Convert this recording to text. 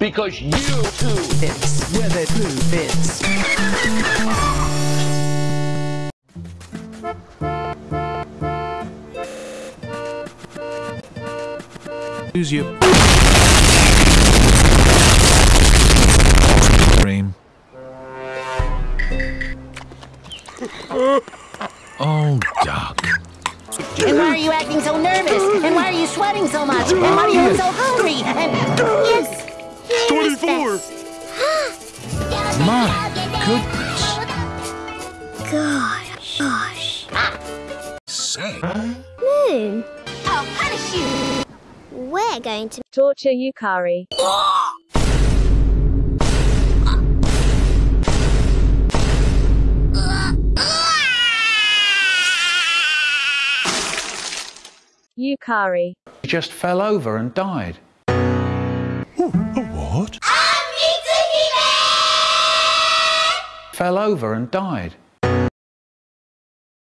because you too It's where the blue fits. Use your cream. Oh, duck. And why are you acting so nervous? And why are you sweating so much? And why are you so hungry? And yes, 24! My goodness. Gosh. Gosh. Say. Moon. I'll punish you. We're going to Torture Yukari. Yukari. He just fell over and died. A Fell over and died.